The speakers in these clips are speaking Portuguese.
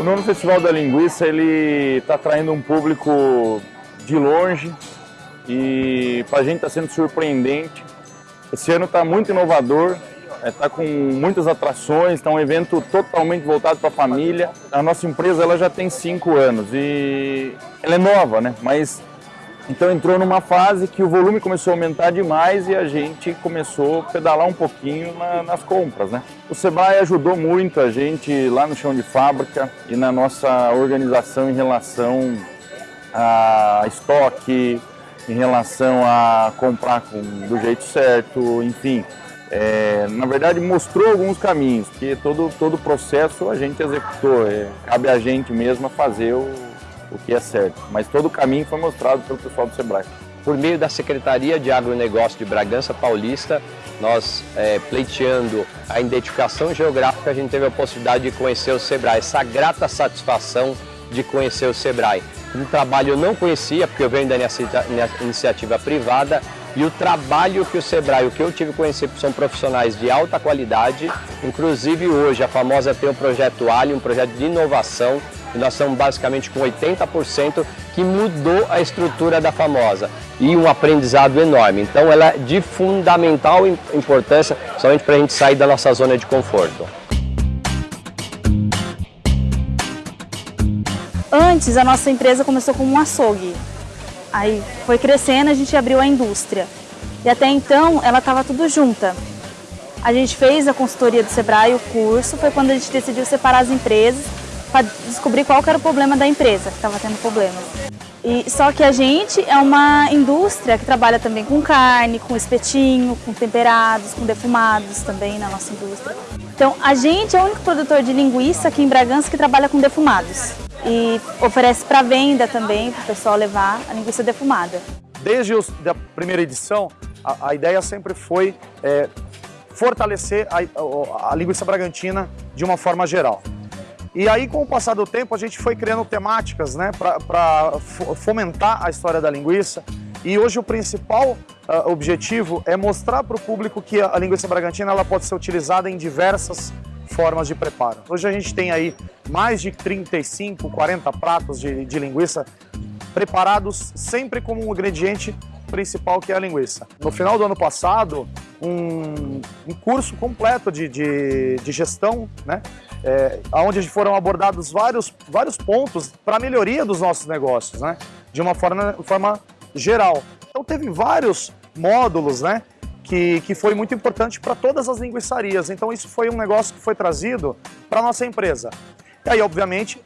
O nono Festival da Linguiça ele está atraindo um público de longe e para a gente está sendo surpreendente. Esse ano está muito inovador, está é, com muitas atrações, está um evento totalmente voltado para a família. A nossa empresa ela já tem cinco anos e ela é nova, né? mas então entrou numa fase que o volume começou a aumentar demais e a gente começou a pedalar um pouquinho na, nas compras. Né? O Sebrae ajudou muito a gente lá no chão de fábrica e na nossa organização em relação a estoque, em relação a comprar com, do jeito certo, enfim. É, na verdade mostrou alguns caminhos, que todo, todo o processo a gente executou, é, cabe a gente mesmo fazer o, o que é certo. Mas todo o caminho foi mostrado pelo pessoal do SEBRAE. Por meio da Secretaria de Agronegócio de Bragança Paulista, nós é, pleiteando a identificação geográfica, a gente teve a possibilidade de conhecer o SEBRAE, essa grata satisfação de conhecer o SEBRAE. Um trabalho eu não conhecia, porque eu venho da iniciativa privada, e o trabalho que o Sebrae, o que eu tive conhecer, são profissionais de alta qualidade, inclusive hoje a famosa tem o projeto Ali, um projeto de inovação, e nós estamos basicamente com 80% que mudou a estrutura da famosa e um aprendizado enorme. Então ela é de fundamental importância, somente para a gente sair da nossa zona de conforto. Antes, a nossa empresa começou como um açougue. Aí foi crescendo, a gente abriu a indústria. E até então, ela estava tudo junta. A gente fez a consultoria do Sebrae, o curso, foi quando a gente decidiu separar as empresas para descobrir qual era o problema da empresa, que estava tendo problemas. E, só que a gente é uma indústria que trabalha também com carne, com espetinho, com temperados, com defumados também na nossa indústria. Então, a gente é o único produtor de linguiça aqui em Bragança que trabalha com defumados e oferece para venda também, para o pessoal levar a linguiça defumada. Desde a primeira edição, a, a ideia sempre foi é, fortalecer a, a, a linguiça bragantina de uma forma geral. E aí, com o passar do tempo, a gente foi criando temáticas né, para fomentar a história da linguiça. E hoje o principal uh, objetivo é mostrar para o público que a, linguiça bragantina ela pode ser utilizada em diversas formas de preparo. Hoje a gente tem aí mais de 35, 40 pratos de, de linguiça preparados sempre como um ingrediente principal que é a linguiça. No final do ano passado, um, um curso completo de, de, de gestão, né? É, onde foram abordados vários, vários pontos para a melhoria dos nossos negócios, né? de uma forma, forma geral. Então teve vários módulos né? que, que foi muito importante para todas as linguiçarias. Então isso foi um negócio que foi trazido para a nossa empresa. E aí, obviamente,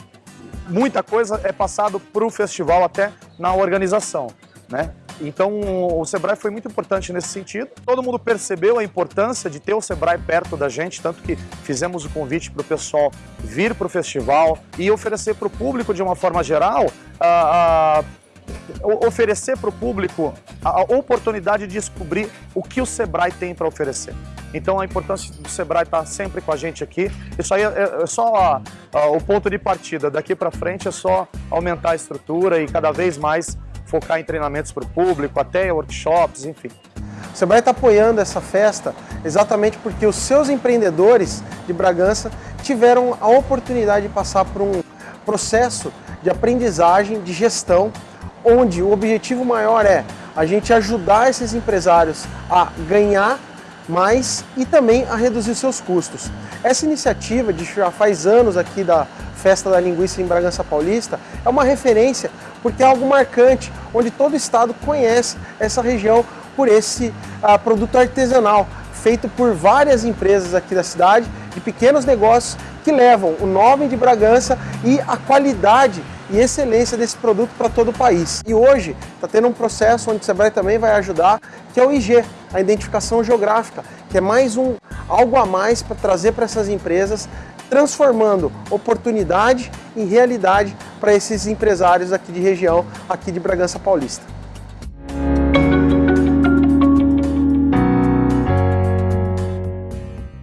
muita coisa é passado para o festival até na organização. Né? Então o Sebrae foi muito importante nesse sentido. Todo mundo percebeu a importância de ter o Sebrae perto da gente, tanto que fizemos o convite para o pessoal vir para o festival e oferecer para o público de uma forma geral a, a oferecer para o público a oportunidade de descobrir o que o Sebrae tem para oferecer. Então a importância do Sebrae estar tá sempre com a gente aqui, isso aí é, é só a, a, o ponto de partida, daqui para frente é só aumentar a estrutura e cada vez mais focar em treinamentos para o público, até workshops, enfim. O Sebrae está apoiando essa festa exatamente porque os seus empreendedores de Bragança tiveram a oportunidade de passar por um processo de aprendizagem, de gestão, onde o objetivo maior é a gente ajudar esses empresários a ganhar mais e também a reduzir seus custos. Essa iniciativa de já faz anos aqui da Festa da Linguiça em Bragança Paulista é uma referência porque é algo marcante, onde todo o estado conhece essa região por esse uh, produto artesanal, feito por várias empresas aqui da cidade, de pequenos negócios que levam o nome de Bragança e a qualidade e excelência desse produto para todo o país. E hoje está tendo um processo onde o Sebrae também vai ajudar, que é o IG, a identificação geográfica, que é mais um algo a mais para trazer para essas empresas, transformando oportunidade em realidade para esses empresários aqui de região, aqui de Bragança Paulista.